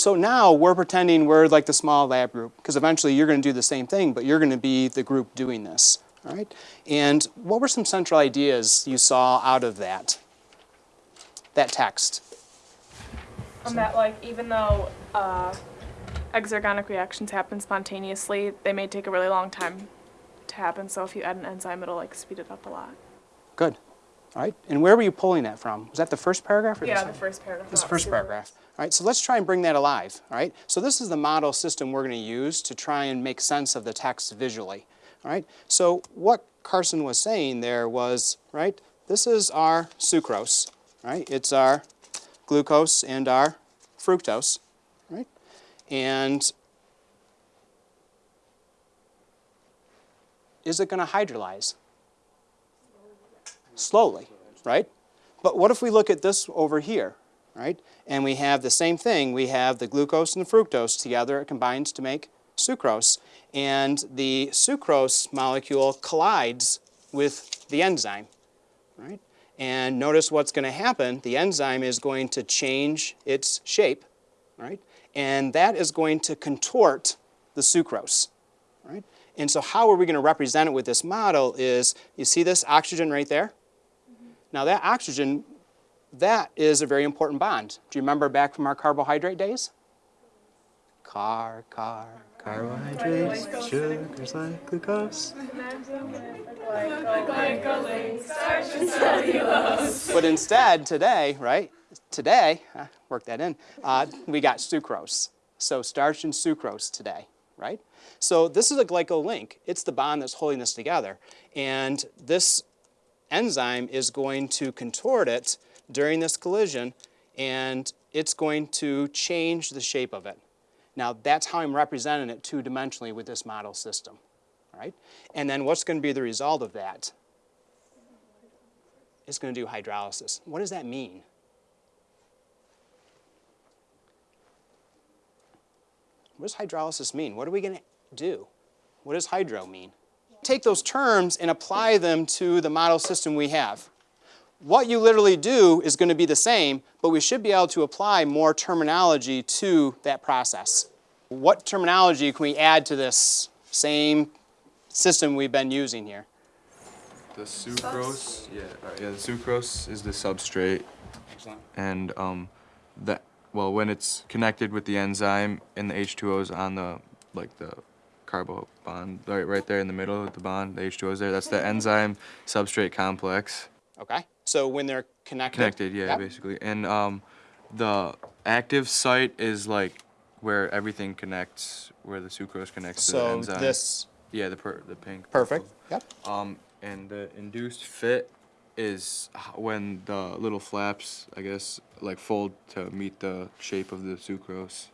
So now we're pretending we're like the small lab group because eventually you're going to do the same thing, but you're going to be the group doing this. All right? And what were some central ideas you saw out of that? That text. Um, that like even though uh, exergonic reactions happen spontaneously, they may take a really long time to happen. So if you add an enzyme, it'll like speed it up a lot. Good. All right. And where were you pulling that from? Was that the first paragraph? Or Yeah, the the first paragraph. This about first paragraph. All right, so let's try and bring that alive. All right, so this is the model system we're going to use to try and make sense of the text visually. All right, so what Carson was saying there was, right, this is our sucrose, right? It's our glucose and our fructose, right? And is it going to hydrolyze? Slowly, right? But what if we look at this over here, right? And we have the same thing. We have the glucose and the fructose together. It combines to make sucrose. And the sucrose molecule collides with the enzyme, right? And notice what's going to happen. The enzyme is going to change its shape, right? And that is going to contort the sucrose, right? And so how are we going to represent it with this model is, you see this oxygen right there? Now that oxygen, that is a very important bond. Do you remember back from our carbohydrate days? Car, car, Carbohydrates, sugars like glucose. But instead, today, right, today, uh, work that in, uh, we got sucrose. So starch and sucrose today, right? So this is a glycolink. It's the bond that's holding this together. And this enzyme is going to contort it during this collision, and it's going to change the shape of it. Now, that's how I'm representing it two-dimensionally with this model system, right? And then what's going to be the result of that? It's going to do hydrolysis. What does that mean? What does hydrolysis mean? What are we going to do? What does hydro mean? Take those terms and apply them to the model system we have. What you literally do is going to be the same, but we should be able to apply more terminology to that process. What terminology can we add to this same system we've been using here? The sucrose, yeah, uh, yeah, the sucrose is the substrate, Excellent. and um, that well, when it's connected with the enzyme and the H2O is on the like the carbo bond right right there in the middle of the bond, the H2O is there. That's the enzyme substrate complex. Okay? So when they're connected. Connected, yeah, Yep. basically. And um, the active site is like where everything connects, where the sucrose connects to the enzyme. So this, Yeah, the per the pink. perfect. purple. Yep. Um, and the induced fit is when the little flaps, I guess, like fold to meet the shape of the sucrose.